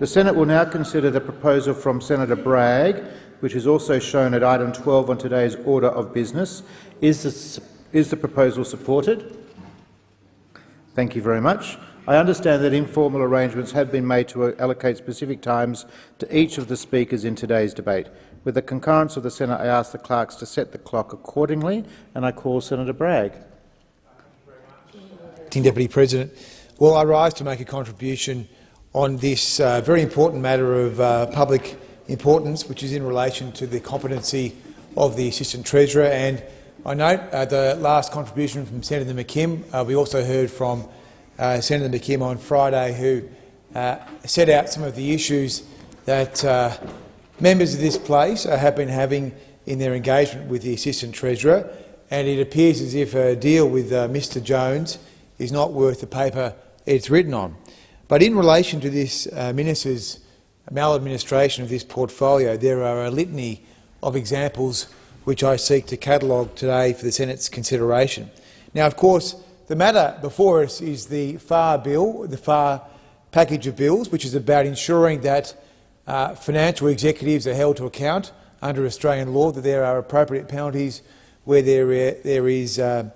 The Senate will now consider the proposal from Senator Bragg, which is also shown at item 12 on today's order of business. Is the, is the proposal supported? Thank you very much. I understand that informal arrangements have been made to uh, allocate specific times to each of the speakers in today's debate. With the concurrence of the Senate, I ask the clerks to set the clock accordingly, and I call Senator Bragg. Deputy President, well, I rise to make a contribution on this uh, very important matter of uh, public importance, which is in relation to the competency of the Assistant Treasurer. And I note uh, the last contribution from Senator McKim. Uh, we also heard from uh, Senator McKim on Friday, who uh, set out some of the issues that members of this place have been having in their engagement with the Assistant Treasurer. And it appears as if a deal with Mr Jones is not worth the paper it's written on. But in relation to this uh, minister's maladministration of this portfolio, there are a litany of examples which I seek to catalogue today for the Senate's consideration. Now, of course, the matter before us is the FAR bill, the FAR package of bills, which is about ensuring that uh, financial executives are held to account under Australian law, that there are appropriate penalties where there, there is uh,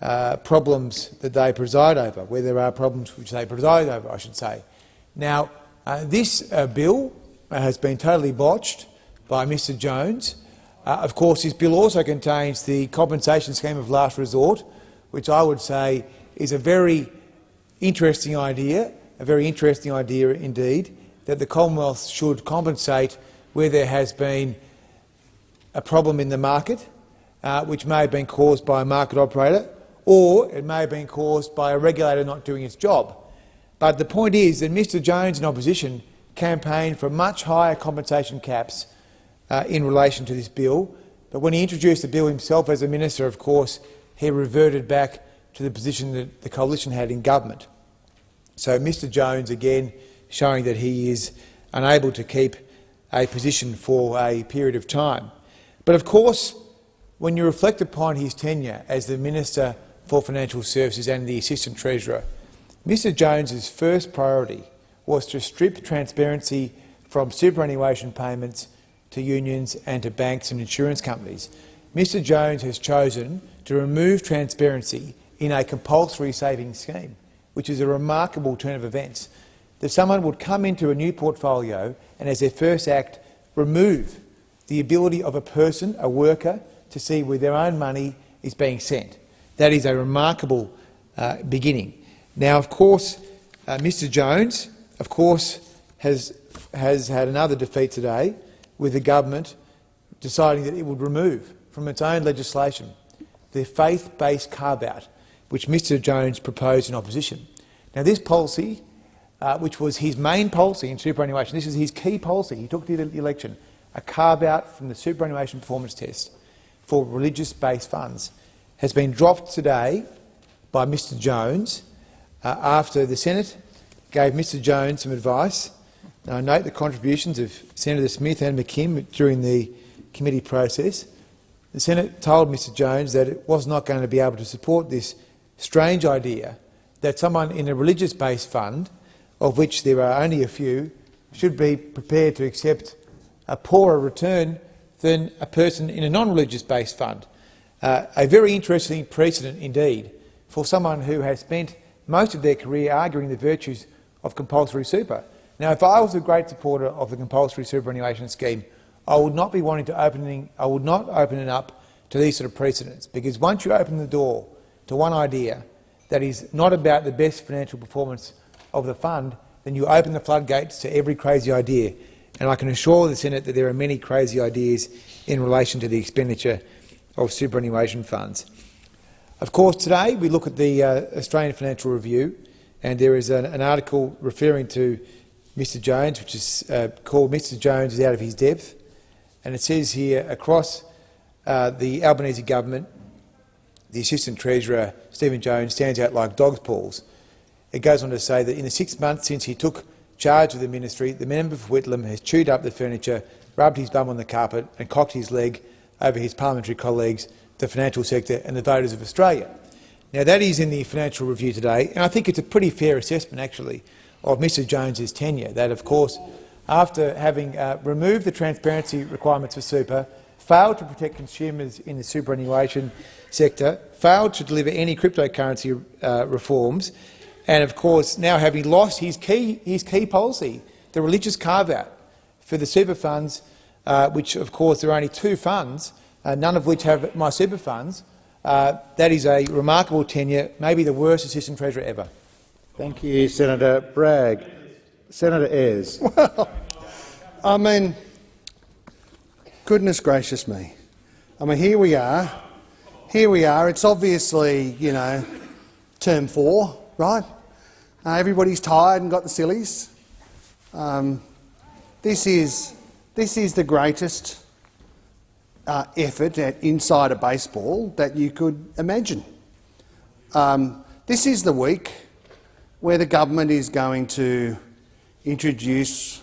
uh, problems that they preside over, where there are problems which they preside over, I should say. Now, uh, this uh, bill has been totally botched by Mr Jones. Uh, of course, this bill also contains the compensation scheme of last resort, which I would say is a very interesting idea, a very interesting idea indeed, that the Commonwealth should compensate where there has been a problem in the market, uh, which may have been caused by a market operator, or it may have been caused by a regulator not doing its job. But the point is that Mr Jones in opposition campaigned for much higher compensation caps uh, in relation to this bill, but when he introduced the bill himself as a minister, of course, he reverted back to the position that the coalition had in government. So Mr Jones, again, showing that he is unable to keep a position for a period of time. But of course, when you reflect upon his tenure as the Minister for Financial Services and the Assistant Treasurer, Mr Jones's first priority was to strip transparency from superannuation payments to unions and to banks and insurance companies. Mr Jones has chosen to remove transparency in a compulsory savings scheme, which is a remarkable turn of events, that someone would come into a new portfolio and, as their first act, remove the ability of a person, a worker, to see where their own money is being sent. That is a remarkable uh, beginning. Now, of course, uh, Mr Jones, of course, has, has had another defeat today with the government deciding that it would remove from its own legislation the faith-based carve-out which Mr Jones proposed in opposition. Now, this policy, uh, which was his main policy in superannuation, this is his key policy, he took to the election, a carve-out from the superannuation performance test for religious-based funds has been dropped today by Mr Jones uh, after the Senate gave Mr Jones some advice. Now, I note the contributions of Senator Smith and McKim during the committee process. The Senate told Mr Jones that it was not going to be able to support this strange idea that someone in a religious-based fund, of which there are only a few, should be prepared to accept a poorer return than a person in a non-religious based fund. Uh, a very interesting precedent indeed for someone who has spent most of their career arguing the virtues of compulsory super. Now, if I was a great supporter of the compulsory superannuation scheme, I would not be wanting to opening, I would not open it up to these sort of precedents, because once you open the door to one idea that is not about the best financial performance of the fund, then you open the floodgates to every crazy idea. And I can assure the Senate that there are many crazy ideas in relation to the expenditure of superannuation funds. Of course, today we look at the uh, Australian Financial Review, and there is an, an article referring to Mr Jones, which is uh, called Mr Jones is out of his depth, and it says here, across uh, the Albanese government, the Assistant Treasurer, Stephen Jones, stands out like dog's paws. It goes on to say that in the six months since he took charge of the ministry, the member for Whitlam has chewed up the furniture, rubbed his bum on the carpet and cocked his leg over his parliamentary colleagues, the financial sector and the voters of Australia. Now, that is in the Financial Review today, and I think it's a pretty fair assessment, actually, of Mr Jones's tenure, that of course, after having uh, removed the transparency requirements for super, failed to protect consumers in the superannuation sector, failed to deliver any cryptocurrency uh, reforms, and of course now having lost his key, his key policy, the religious carve-out for the super funds, uh, which of course there are only two funds, uh, none of which have my super funds, uh, that is a remarkable tenure, maybe the worst assistant treasurer ever. Thank you, Senator Bragg. Senator Ayres. Well, I mean, goodness gracious me. I mean, here we are. Here we are. It's obviously, you know, term four, right? Uh, everybody's tired and got the sillies. Um, this is this is the greatest uh, effort at insider baseball that you could imagine. Um, this is the week where the government is going to introduce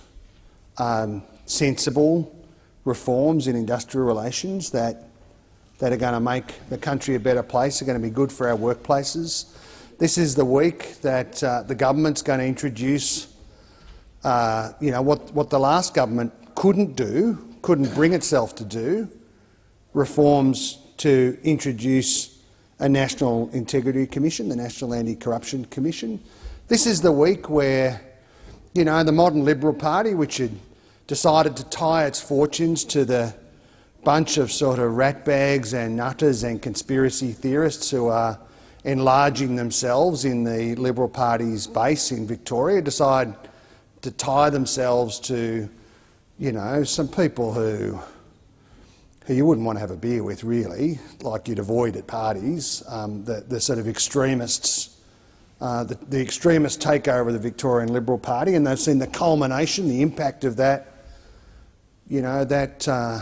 um, sensible reforms in industrial relations that, that are going to make the country a better place, are going to be good for our workplaces. This is the week that uh, the government's going to introduce uh, you know, what, what the last government couldn't do, couldn't bring itself to do, reforms to introduce a National Integrity Commission, the National Anti-Corruption Commission. This is the week where, you know, the modern Liberal Party, which had decided to tie its fortunes to the bunch of sort of ratbags and nutters and conspiracy theorists who are enlarging themselves in the Liberal Party's base in Victoria, decide to tie themselves to, you know, some people who who you wouldn't want to have a beer with, really, like you'd avoid at parties, um, the, the, sort of extremists, uh, the, the, extremist takeover of the Victorian Liberal Party, and they've seen the culmination, the impact of that, you know, that uh,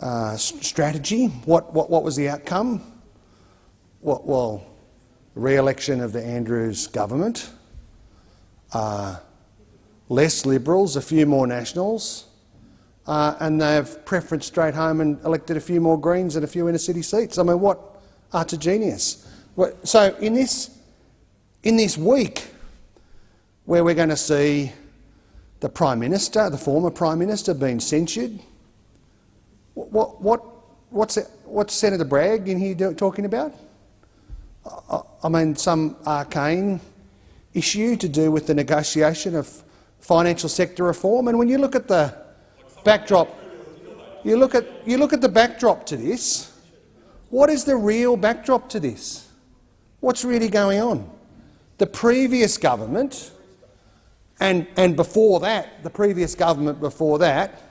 uh, strategy. What, what, what was the outcome? What, well, re-election of the Andrews government, uh, less Liberals, a few more Nationals, uh, and they've preferenced straight home and elected a few more Greens and a few inner city seats. I mean, what utter genius! So in this, in this week, where we're going to see the Prime Minister, the former Prime Minister, being censured, what, what, what's, what's Senator Bragg in here do, talking about? I, I mean, some arcane issue to do with the negotiation of financial sector reform. And when you look at the backdrop, you look at you look at the backdrop to this. What is the real backdrop to this? What's really going on? The previous government, and, and before that, the previous government before that,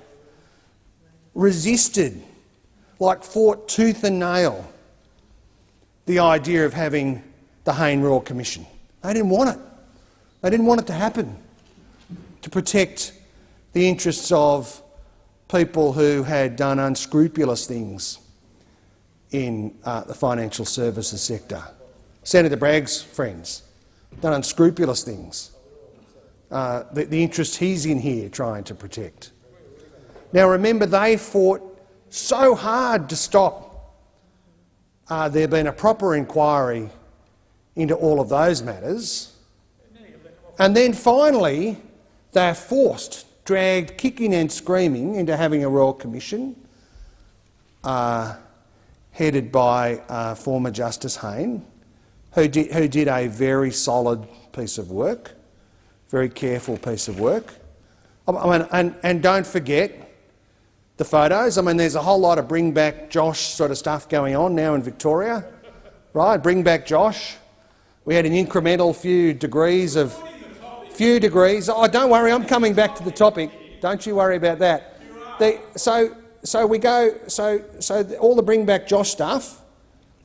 resisted, like fought tooth and nail, the idea of having the Hayne Royal Commission. They didn't want it. They didn't want it to happen, to protect the interests of people who had done unscrupulous things in uh, the financial services sector. Senator Bragg's friends done unscrupulous things. Uh, the, the interest he's in here trying to protect. Now remember, they fought so hard to stop uh, there being a proper inquiry into all of those matters. And then finally, they're forced dragged kicking and screaming into having a Royal Commission uh, headed by uh, former Justice Hayne, who did, who did a very solid piece of work, very careful piece of work. I mean, and, and don't forget the photos. I mean, there's a whole lot of bring back Josh sort of stuff going on now in Victoria, right? Bring back Josh. We had an incremental few degrees of few degrees. Oh, don't worry, I'm coming back to the topic. Don't you worry about that. The, so, so we go. So, so all the bring back Josh stuff.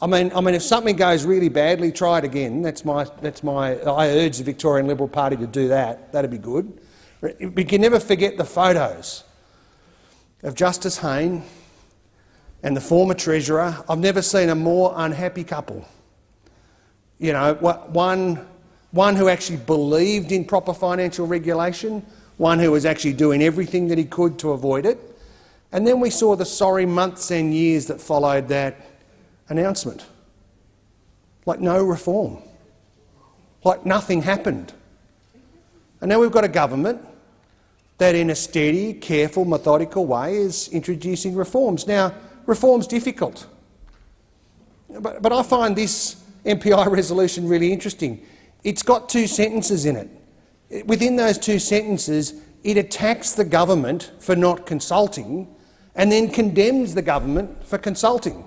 I mean, I mean, if something goes really badly, try it again. That's my. That's my. I urge the Victorian Liberal Party to do that. That'd be good. We can never forget the photos of Justice Hayne and the former Treasurer. I've never seen a more unhappy couple. You know, one one who actually believed in proper financial regulation, one who was actually doing everything that he could to avoid it. And then we saw the sorry months and years that followed that announcement. Like no reform. Like nothing happened. And now we've got a government that in a steady, careful, methodical way is introducing reforms. Now, reform's difficult. But, but I find this MPI resolution really interesting. It's got two sentences in it. Within those two sentences, it attacks the government for not consulting and then condemns the government for consulting.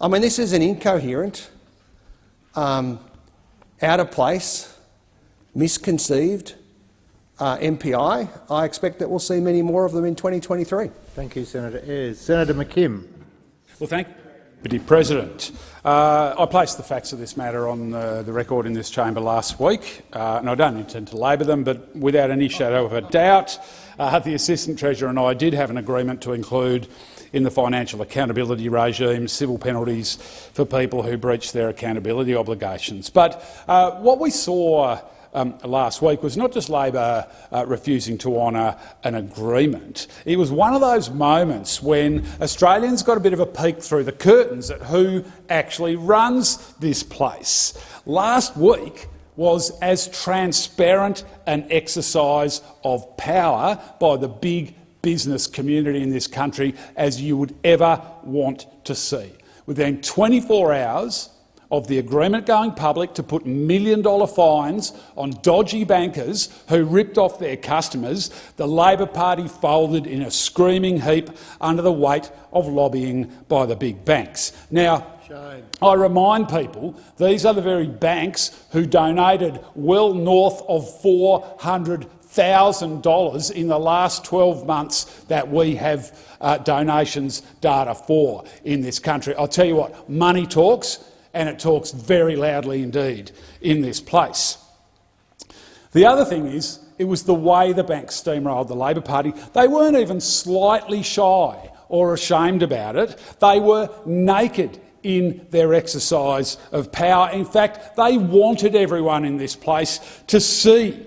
I mean, this is an incoherent, um, out of place, misconceived uh, MPI. I expect that we'll see many more of them in 2023. Thank you, Senator Ayres. Senator McKim. Well, thank you, Deputy President. Uh, I placed the facts of this matter on uh, the record in this chamber last week, uh, and I don't intend to labour them, but without any shadow of a doubt, uh, the Assistant Treasurer and I did have an agreement to include in the financial accountability regime civil penalties for people who breach their accountability obligations. But uh, what we saw um, last week was not just Labor uh, refusing to honour an agreement. It was one of those moments when Australians got a bit of a peek through the curtains at who actually runs this place. Last week was as transparent an exercise of power by the big business community in this country as you would ever want to see. Within 24 hours, of the agreement going public to put million-dollar fines on dodgy bankers who ripped off their customers, the Labor Party folded in a screaming heap under the weight of lobbying by the big banks. Now, Shame. I remind people these are the very banks who donated well north of $400,000 in the last 12 months that we have uh, donations data for in this country. I'll tell you what, money talks and it talks very loudly indeed in this place. The other thing is, it was the way the bank steamrolled the Labor Party. They weren't even slightly shy or ashamed about it. They were naked in their exercise of power. In fact, they wanted everyone in this place to see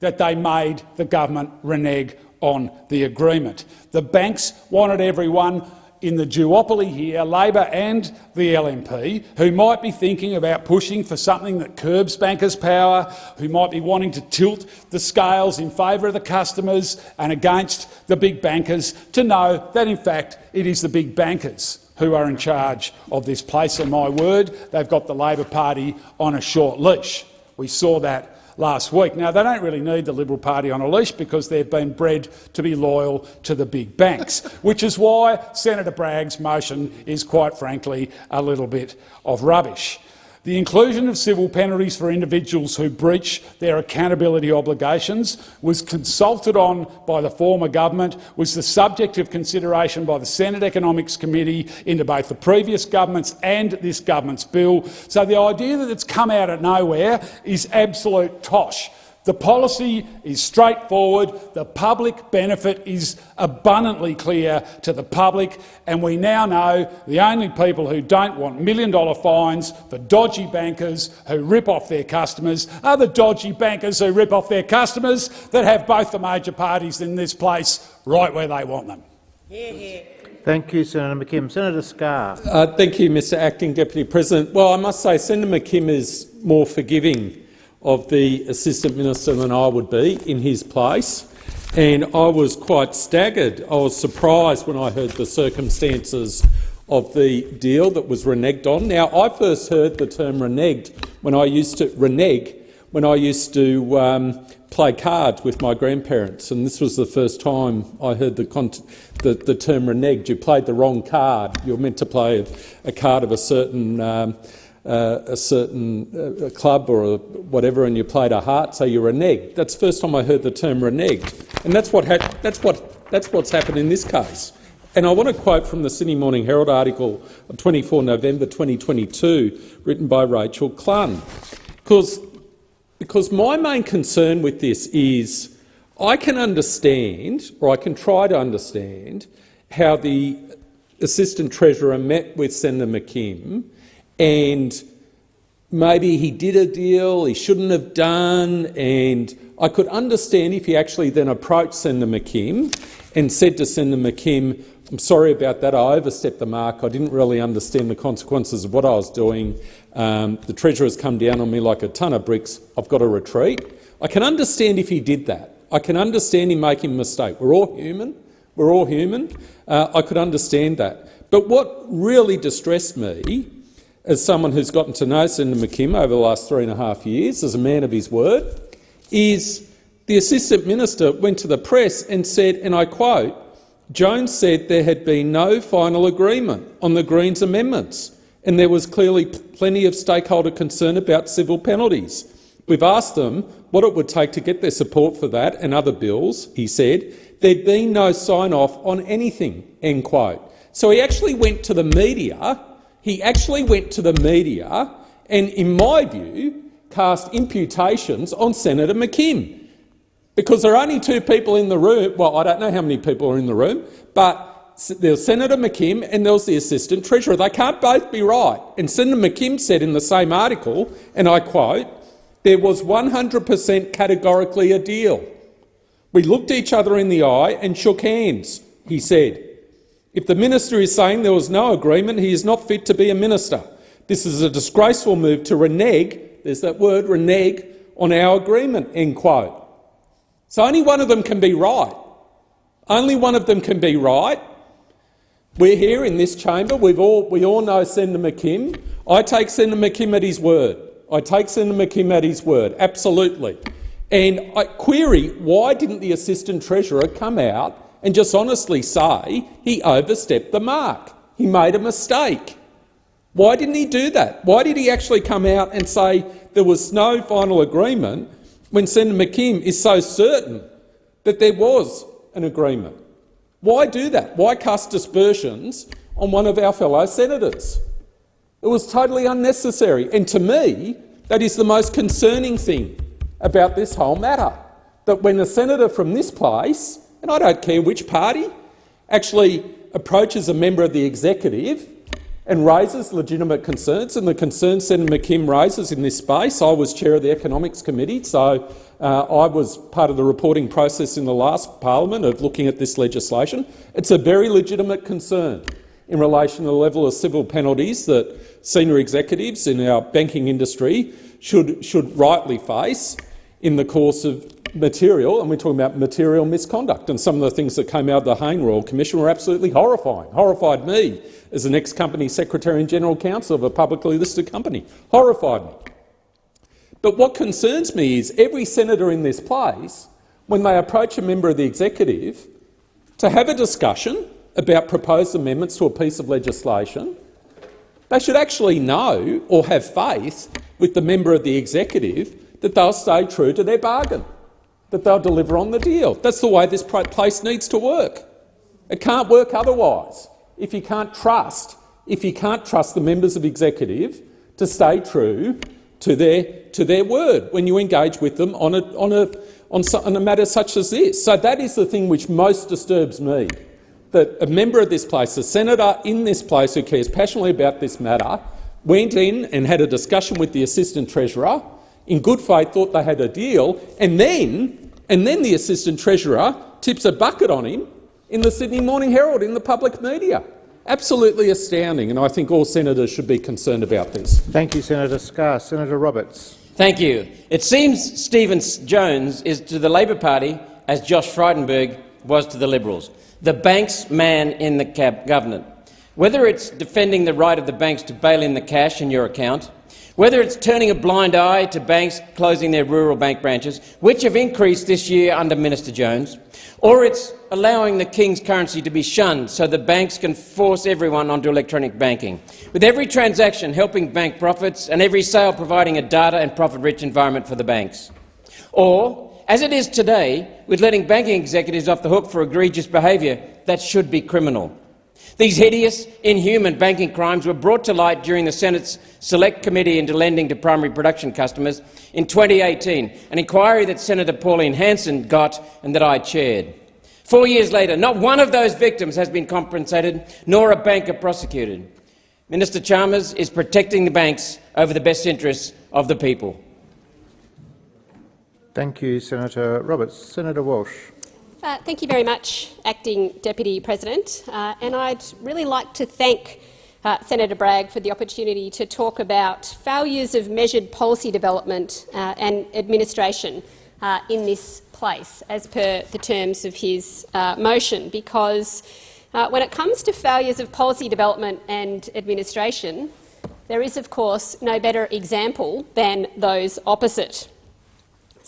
that they made the government renege on the agreement. The banks wanted everyone in the duopoly here, Labor and the LNP, who might be thinking about pushing for something that curbs bankers' power, who might be wanting to tilt the scales in favour of the customers and against the big bankers, to know that in fact it is the big bankers who are in charge of this place. And my word, they've got the Labor Party on a short leash. We saw that last week. Now, they don't really need the Liberal Party on a leash because they've been bred to be loyal to the big banks, which is why Senator Bragg's motion is, quite frankly, a little bit of rubbish. The inclusion of civil penalties for individuals who breach their accountability obligations was consulted on by the former government, was the subject of consideration by the Senate Economics Committee into both the previous government's and this government's bill. So the idea that it's come out of nowhere is absolute tosh. The policy is straightforward, the public benefit is abundantly clear to the public, and we now know the only people who don't want million-dollar fines for dodgy bankers who rip off their customers are the dodgy bankers who rip off their customers that have both the major parties in this place right where they want them. Thank you, Senator McKim. Senator Scarr. Uh, thank you, Mr Acting Deputy President. Well, I must say Senator McKim is more forgiving of the Assistant Minister than I would be in his place. And I was quite staggered. I was surprised when I heard the circumstances of the deal that was reneged on. Now, I first heard the term reneged when I used to renege when I used to um, play cards with my grandparents, and this was the first time I heard the, the, the term reneged. You played the wrong card. You were meant to play a, a card of a certain um, uh, a certain uh, club or whatever and you played a heart, so you reneged. That's the first time I heard the term reneged. And that's, what that's, what, that's what's happened in this case. And I want to quote from the Sydney Morning Herald article of 24 November 2022, written by Rachel Clun. Because, because my main concern with this is I can understand, or I can try to understand, how the Assistant Treasurer met with Senator McKim and maybe he did a deal he shouldn't have done, and I could understand if he actually then approached Senator McKim and said to Senator McKim, I'm sorry about that. I overstepped the mark. I didn't really understand the consequences of what I was doing. Um, the Treasurer's come down on me like a ton of bricks. I've got to retreat. I can understand if he did that. I can understand him making a mistake. We're all human. We're all human. Uh, I could understand that. But what really distressed me, as someone who's gotten to know Senator McKim over the last three and a half years, as a man of his word, is the Assistant Minister went to the press and said, and I quote, Jones said there had been no final agreement on the Greens amendments and there was clearly plenty of stakeholder concern about civil penalties. We've asked them what it would take to get their support for that and other bills, he said. There'd been no sign-off on anything, end quote. So he actually went to the media, he actually went to the media and, in my view, cast imputations on Senator McKim. Because there are only two people in the room, well, I don't know how many people are in the room, but there's Senator McKim and there was the Assistant Treasurer. They can't both be right. And Senator McKim said in the same article, and I quote, there was 100 per cent categorically a deal. We looked each other in the eye and shook hands, he said. If the minister is saying there was no agreement, he is not fit to be a minister. This is a disgraceful move to renege, there's that word, renege, on our agreement, end quote. So only one of them can be right. Only one of them can be right. We're here in this chamber. We've all, we all know Senator McKim. I take Senator McKim at his word. I take Senator McKim at his word, absolutely. And I query, why didn't the Assistant Treasurer come out and just honestly say he overstepped the mark? He made a mistake. Why didn't he do that? Why did he actually come out and say there was no final agreement when Senator McKim is so certain that there was an agreement? Why do that? Why cast dispersions on one of our fellow senators? It was totally unnecessary. And to me, that is the most concerning thing about this whole matter. That when a senator from this place, and I don't care which party, actually approaches a member of the executive and raises legitimate concerns, and the concerns Senator McKim raises in this space. I was chair of the Economics Committee, so uh, I was part of the reporting process in the last parliament of looking at this legislation. It's a very legitimate concern in relation to the level of civil penalties that senior executives in our banking industry should, should rightly face in the course of material, and we're talking about material misconduct. And some of the things that came out of the Hayne Royal Commission were absolutely horrifying. Horrified me as an ex-company secretary and general counsel of a publicly listed company. Horrified me. But what concerns me is every senator in this place, when they approach a member of the executive to have a discussion about proposed amendments to a piece of legislation, they should actually know or have faith with the member of the executive that they'll stay true to their bargain, that they'll deliver on the deal. That's the way this place needs to work. It can't work otherwise if you can't trust, if you can't trust the members of executive to stay true to their, to their word when you engage with them on a, on, a, on, so, on a matter such as this. So that is the thing which most disturbs me, that a member of this place, a senator in this place who cares passionately about this matter, went in and had a discussion with the Assistant Treasurer, in good faith thought they had a deal, and then, and then the Assistant Treasurer tips a bucket on him in the Sydney Morning Herald in the public media. Absolutely astounding, and I think all senators should be concerned about this. Thank you, Senator Scarr. Senator Roberts. Thank you. It seems Stephen Jones is to the Labor Party as Josh Frydenberg was to the Liberals, the bank's man in the government. Whether it's defending the right of the banks to bail in the cash in your account, whether it's turning a blind eye to banks closing their rural bank branches, which have increased this year under Minister Jones, or it's allowing the King's currency to be shunned so the banks can force everyone onto electronic banking, with every transaction helping bank profits and every sale providing a data and profit-rich environment for the banks. Or, as it is today, with letting banking executives off the hook for egregious behaviour that should be criminal. These hideous, inhuman banking crimes were brought to light during the Senate's Select Committee into Lending to Primary Production Customers in 2018, an inquiry that Senator Pauline Hanson got and that I chaired. Four years later, not one of those victims has been compensated, nor a banker prosecuted. Minister Chalmers is protecting the banks over the best interests of the people. Thank you, Senator Roberts. Senator Walsh. Uh, thank you very much, Acting Deputy President. Uh, and I'd really like to thank uh, Senator Bragg for the opportunity to talk about failures of measured policy development uh, and administration uh, in this place, as per the terms of his uh, motion, because when it comes to failures of policy development and administration, there is, of course, no better example than those opposite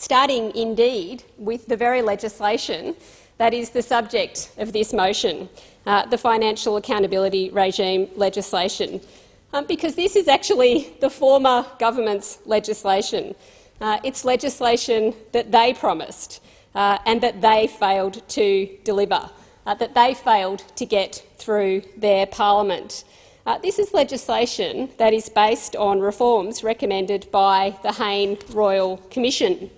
starting indeed with the very legislation that is the subject of this motion, uh, the financial accountability regime legislation, um, because this is actually the former government's legislation. Uh, it's legislation that they promised uh, and that they failed to deliver, uh, that they failed to get through their parliament. Uh, this is legislation that is based on reforms recommended by the Hayne Royal Commission.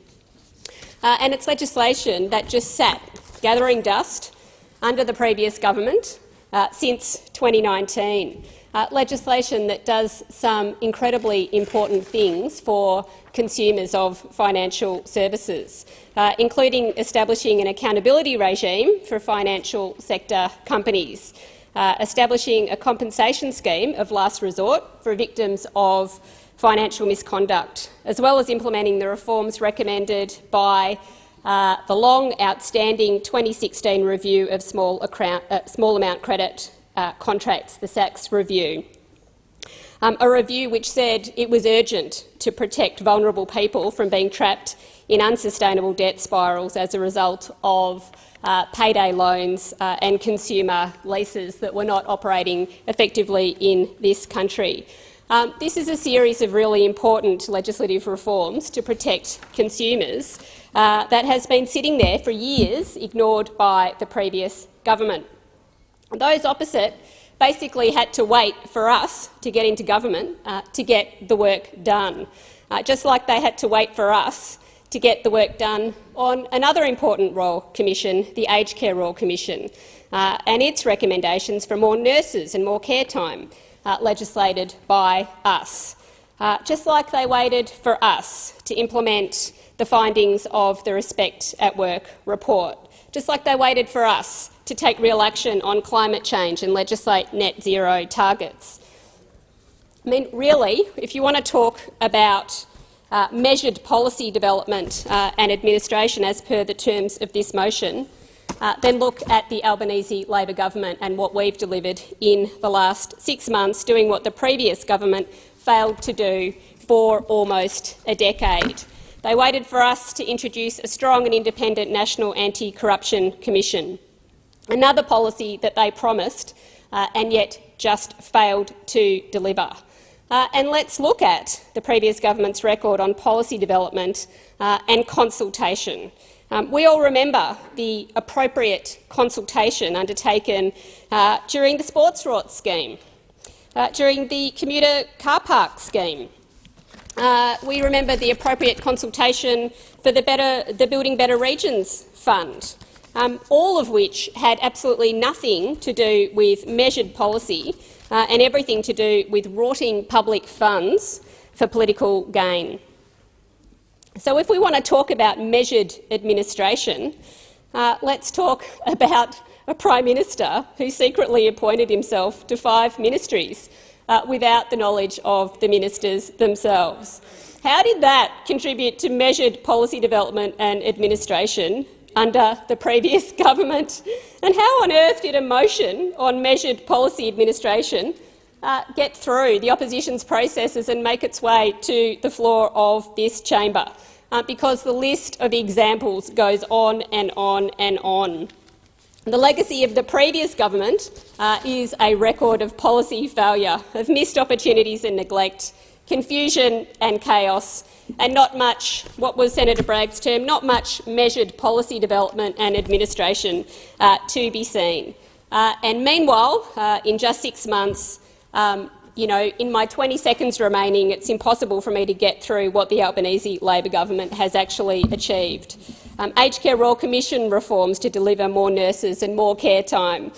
Uh, and it's legislation that just sat gathering dust under the previous government uh, since 2019. Uh, legislation that does some incredibly important things for consumers of financial services, uh, including establishing an accountability regime for financial sector companies, uh, establishing a compensation scheme of last resort for victims of financial misconduct, as well as implementing the reforms recommended by uh, the long outstanding 2016 review of small, account, uh, small amount credit uh, contracts, the SACS review. Um, a review which said it was urgent to protect vulnerable people from being trapped in unsustainable debt spirals as a result of uh, payday loans uh, and consumer leases that were not operating effectively in this country. Um, this is a series of really important legislative reforms to protect consumers uh, that has been sitting there for years, ignored by the previous government. Those opposite basically had to wait for us to get into government uh, to get the work done, uh, just like they had to wait for us to get the work done on another important Royal Commission, the Aged Care Royal Commission, uh, and its recommendations for more nurses and more care time uh, legislated by us, uh, just like they waited for us to implement the findings of the Respect at Work report, just like they waited for us to take real action on climate change and legislate net zero targets. I mean, really, if you want to talk about uh, measured policy development uh, and administration as per the terms of this motion, uh, then look at the Albanese Labor government and what we've delivered in the last six months, doing what the previous government failed to do for almost a decade. They waited for us to introduce a strong and independent National Anti-Corruption Commission, another policy that they promised uh, and yet just failed to deliver. Uh, and let's look at the previous government's record on policy development uh, and consultation. Um, we all remember the appropriate consultation undertaken uh, during the sports rort scheme, uh, during the commuter car park scheme. Uh, we remember the appropriate consultation for the, better, the Building Better Regions Fund, um, all of which had absolutely nothing to do with measured policy uh, and everything to do with rorting public funds for political gain. So if we want to talk about measured administration, uh, let's talk about a Prime Minister who secretly appointed himself to five ministries uh, without the knowledge of the ministers themselves. How did that contribute to measured policy development and administration under the previous government? And how on earth did a motion on measured policy administration uh, get through the opposition's processes and make its way to the floor of this chamber, uh, because the list of examples goes on and on and on. The legacy of the previous government uh, is a record of policy failure, of missed opportunities and neglect, confusion and chaos, and not much, what was Senator Bragg's term, not much measured policy development and administration uh, to be seen. Uh, and meanwhile, uh, in just six months, um, you know, in my 20 seconds remaining, it's impossible for me to get through what the Albanese Labor government has actually achieved. Um, aged care Royal Commission reforms to deliver more nurses and more care time,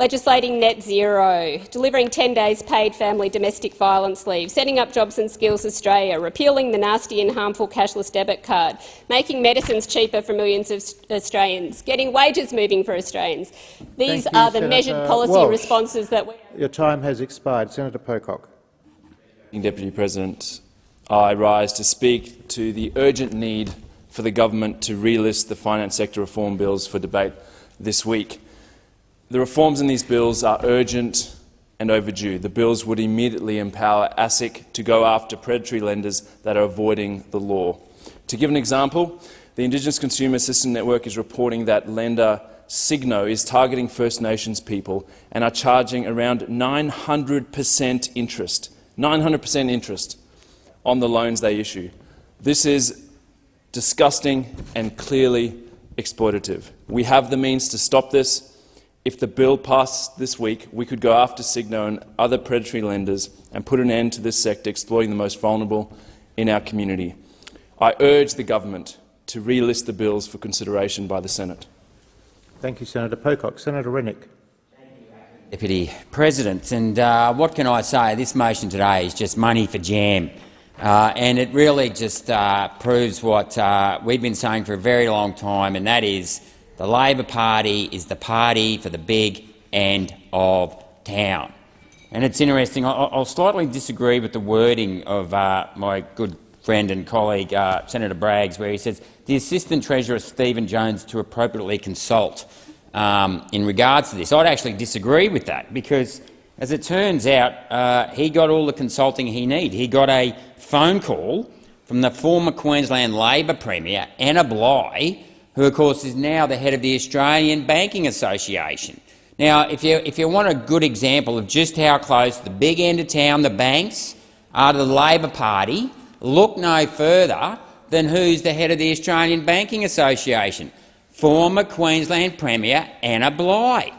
legislating net zero, delivering 10 days paid family domestic violence leave, setting up Jobs and Skills Australia, repealing the nasty and harmful cashless debit card, making medicines cheaper for millions of Australians, getting wages moving for Australians. These you, are the Senator measured policy Walsh. responses that we Your time has expired. Senator Pocock. Deputy President, I rise to speak to the urgent need for the government to relist the finance sector reform bills for debate this week. The reforms in these bills are urgent and overdue. The bills would immediately empower ASIC to go after predatory lenders that are avoiding the law. To give an example, the Indigenous Consumer Assistance Network is reporting that lender Cigno is targeting First Nations people and are charging around 900 per cent interest 900% interest on the loans they issue. This is disgusting and clearly exploitative. We have the means to stop this. If the bill passed this week, we could go after Cigno and other predatory lenders and put an end to this sector exploiting the most vulnerable in our community. I urge the government to relist the bills for consideration by the Senate. Thank you, Senator Pocock. Senator Rennick. Deputy President, and uh, what can I say? This motion today is just money for jam, uh, and it really just uh, proves what uh, we've been saying for a very long time, and that is the Labor Party is the party for the big end of town. And it's interesting. I'll, slightly disagree with the wording of uh, my good friend and colleague uh, Senator Braggs, where he says the Assistant Treasurer Stephen Jones to appropriately consult um, in regards to this. I'd actually disagree with that because, as it turns out, uh, he got all the consulting he needed. He got a phone call from the former Queensland Labor Premier, Anna Bligh, who of course is now the head of the Australian Banking Association. Now, if you, if you want a good example of just how close the big end of town, the banks, are to the Labor Party, look no further than who's the head of the Australian Banking Association former Queensland Premier Anna Bligh.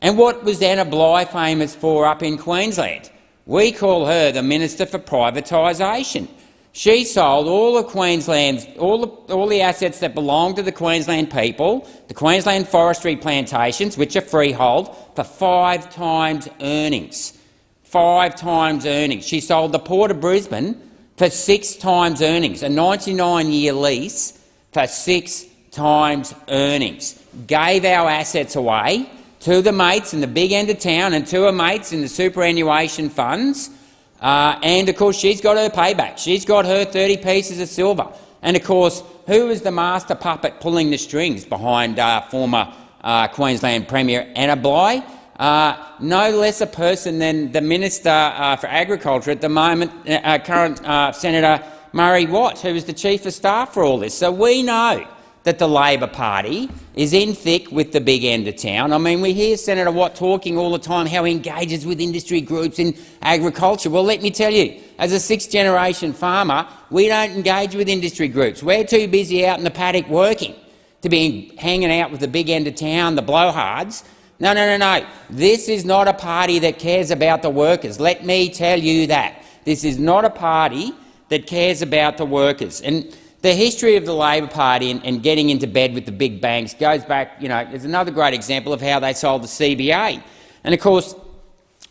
And what was Anna Bligh famous for up in Queensland? We call her the Minister for Privatisation. She sold all of Queensland's all the, all the assets that belong to the Queensland people, the Queensland forestry plantations, which are freehold, for five times earnings. Five times earnings. She sold the Port of Brisbane for six times earnings, a 99-year lease for six times earnings. Gave our assets away to the mates in the big end of town and to her mates in the superannuation funds. Uh, and of course, she's got her payback. She's got her 30 pieces of silver. And of course, who is the master puppet pulling the strings behind uh, former uh, Queensland Premier Anna Bligh? Uh, no less a person than the Minister uh, for Agriculture at the moment, uh, current Senator Murray Watt, who is the Chief of Staff for all this. So we know that the Labor Party is in thick with the big end of town. I mean, we hear Senator Watt talking all the time how he engages with industry groups in agriculture. Well, let me tell you, as a sixth-generation farmer, we don't engage with industry groups. We're too busy out in the paddock working to be hanging out with the big end of town, the blowhards. No, no, no, no. This is not a party that cares about the workers. Let me tell you that. This is not a party that cares about the workers. And the history of the Labor Party and, and, getting into bed with the big banks goes back, you know, there's another great example of how they sold the CBA. And of course,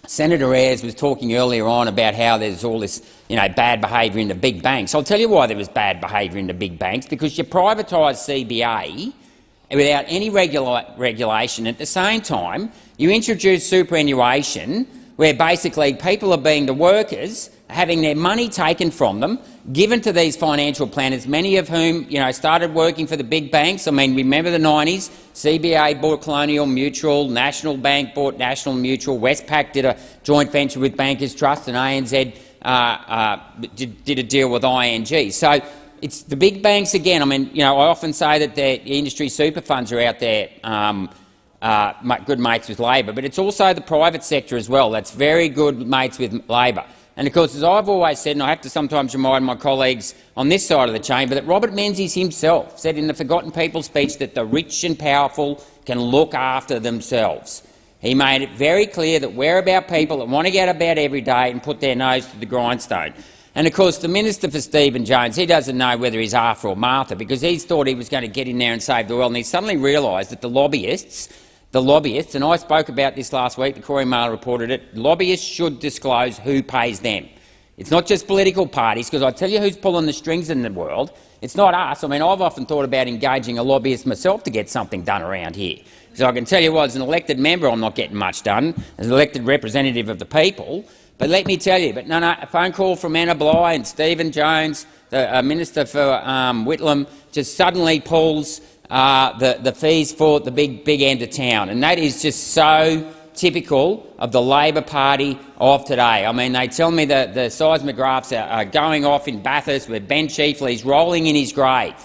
Senator Ayres was talking earlier on about how there's all this you know, bad behaviour in the big banks. I'll tell you why there was bad behaviour in the big banks, because you privatised CBA without any regula regulation. At the same time, you introduced superannuation, where basically people are being the workers having their money taken from them, given to these financial planners, many of whom you know, started working for the big banks. I mean, remember the 90s? CBA bought Colonial Mutual, National Bank bought National Mutual, Westpac did a joint venture with Bankers Trust, and ANZ uh, uh, did, did, a deal with ING. So it's the big banks again. I mean, you know, I often say that the industry super funds are out there um, uh, good mates with Labor, but it's also the private sector as well that's very good mates with Labor. And of course, as I've always said, and I have to sometimes remind my colleagues on this side of the chamber, that Robert Menzies himself said in the Forgotten People speech that the rich and powerful can look after themselves. He made it very clear that we're about people that want to get about every day and put their nose to the grindstone. And of course, the minister for Stephen Jones, he doesn't know whether he's Arthur or Martha because he thought he was going to get in there and save the world, and he suddenly realised that the lobbyists the lobbyists, and I spoke about this last week, the Courier Mail reported it, lobbyists should disclose who pays them. It's not just political parties, because I tell you who's pulling the strings in the world. It's not us. I mean, I've often thought about engaging a lobbyist myself to get something done around here. So I can tell you what, as an elected member, I'm not getting much done, as an elected representative of the people. But let me tell you, but no, no, a phone call from Anna Bligh and Stephen Jones, the uh, Minister for um, Whitlam, just suddenly pulls uh, the, the fees for the big, big end of town. And that is just so typical of the Labor Party of today. I mean, they tell me that the seismographs are, are going off in Bathurst where Ben Chifley's rolling in his grave.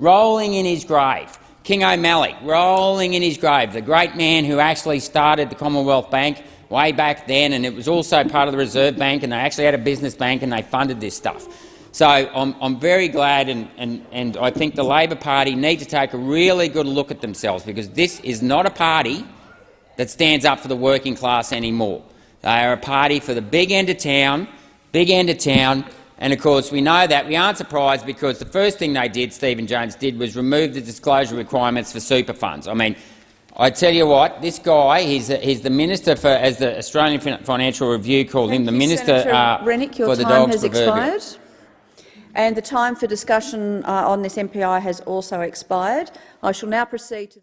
Rolling in his grave. King O'Malley rolling in his grave, the great man who actually started the Commonwealth Bank way back then, and it was also part of the Reserve Bank, and they actually had a business bank and they funded this stuff. So I'm, I'm very glad, and, and, and I think the Labor Party need to take a really good look at themselves, because this is not a party that stands up for the working class anymore. They are a party for the big end of town, big end of town, and of course we know that. We aren't surprised because the first thing they did, Stephen Jones did, was remove the disclosure requirements for super funds. I mean, I tell you what, this guy, he's, he's the minister for, as the Australian Financial Review called him, the you, minister uh, Rennick, your for the time dogs has expired. And the time for discussion uh, on this MPI has also expired. I shall now proceed to